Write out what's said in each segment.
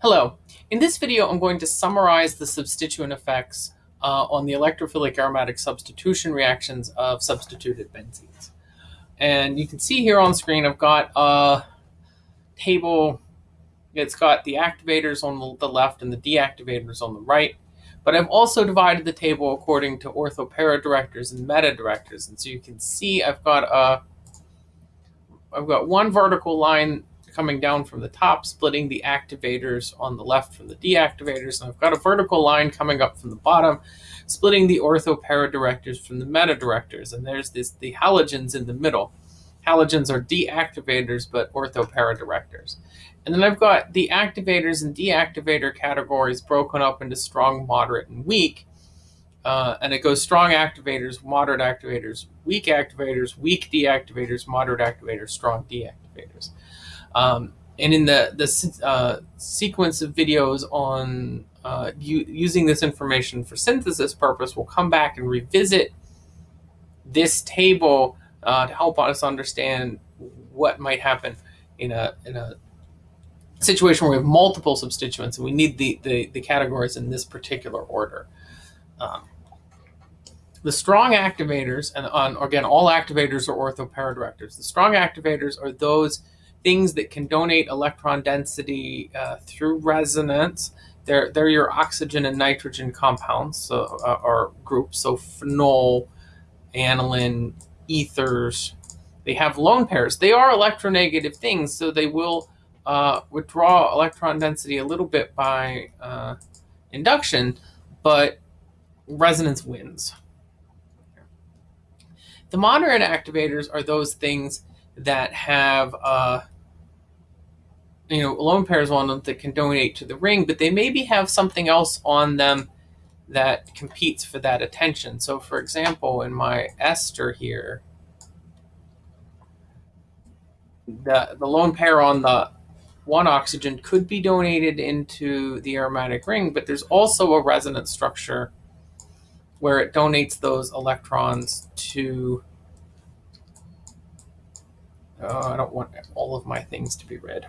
Hello. In this video, I'm going to summarize the substituent effects uh, on the electrophilic aromatic substitution reactions of substituted benzenes. And you can see here on screen, I've got a table. It's got the activators on the left and the deactivators on the right. But I've also divided the table according to ortho-para directors and meta directors. And so you can see I've got a I've got one vertical line coming down from the top, splitting the activators on the left from the deactivators. And I've got a vertical line coming up from the bottom, splitting the ortho-para directors from the meta directors. And there's this the halogens in the middle. Halogens are deactivators, but ortho-para directors. And then I've got the activators and deactivator categories broken up into strong, moderate, and weak. Uh, and it goes strong activators, moderate activators, weak activators, weak deactivators, moderate activators, strong deactivators. Um, and in the, the uh, sequence of videos on uh, using this information for synthesis purpose, we'll come back and revisit this table uh, to help us understand what might happen in a, in a situation where we have multiple substituents and we need the, the, the categories in this particular order. Um, the strong activators, and on again, all activators are ortho-para-directors. The strong activators are those things that can donate electron density uh, through resonance. They're, they're your oxygen and nitrogen compounds so, uh, or groups, so phenol, aniline, ethers. They have lone pairs. They are electronegative things, so they will uh, withdraw electron density a little bit by uh, induction, but resonance wins. The moderate activators are those things that have uh, you know lone pairs on them that can donate to the ring, but they maybe have something else on them that competes for that attention. So for example, in my ester here, the, the lone pair on the one oxygen could be donated into the aromatic ring, but there's also a resonance structure where it donates those electrons to Oh, I don't want all of my things to be red.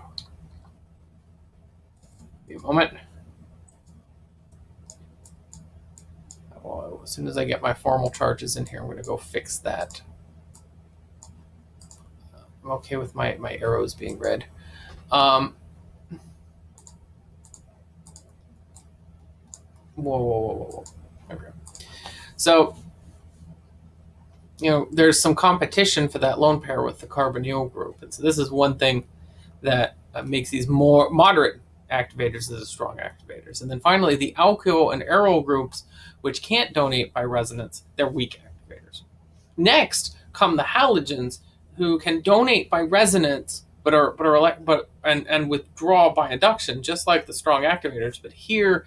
Me a moment. Well, as soon as I get my formal charges in here, I'm going to go fix that. I'm okay with my, my arrows being red. Um, whoa, whoa, whoa, whoa, whoa. Okay. So you know, there's some competition for that lone pair with the carbonyl group. And so this is one thing that uh, makes these more moderate activators as strong activators. And then finally, the alkyl and aryl groups, which can't donate by resonance, they're weak activators. Next come the halogens, who can donate by resonance, but are but are but and and withdraw by induction, just like the strong activators. But here,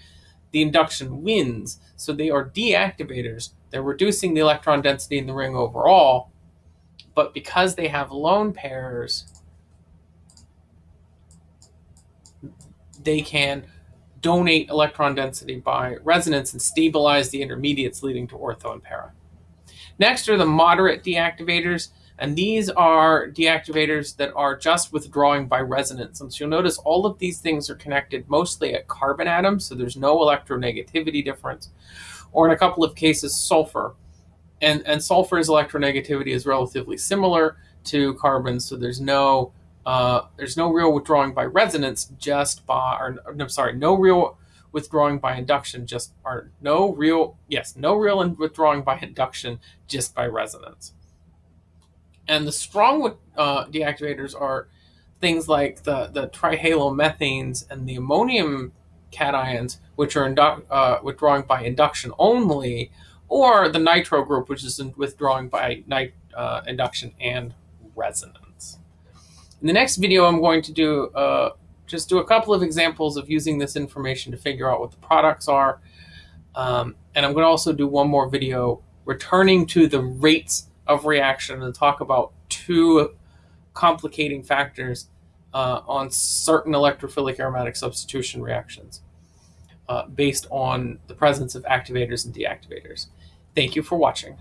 the induction wins, so they are deactivators. They're reducing the electron density in the ring overall, but because they have lone pairs, they can donate electron density by resonance and stabilize the intermediates leading to ortho and para. Next are the moderate deactivators, and these are deactivators that are just withdrawing by resonance. And so you'll notice all of these things are connected mostly at carbon atoms, so there's no electronegativity difference or in a couple of cases, sulfur. And, and sulfur's electronegativity is relatively similar to carbon, so there's no uh, there's no real withdrawing by resonance, just by or no, sorry, no real withdrawing by induction, just or no real yes, no real withdrawing by induction, just by resonance. And the strong uh, deactivators are things like the the trihalomethanes and the ammonium cations, which are uh, withdrawing by induction only, or the nitro group, which is withdrawing by uh, induction and resonance. In the next video, I'm going to do uh, just do a couple of examples of using this information to figure out what the products are. Um, and I'm going to also do one more video returning to the rates of reaction and talk about two complicating factors uh, on certain electrophilic aromatic substitution reactions uh, based on the presence of activators and deactivators. Thank you for watching.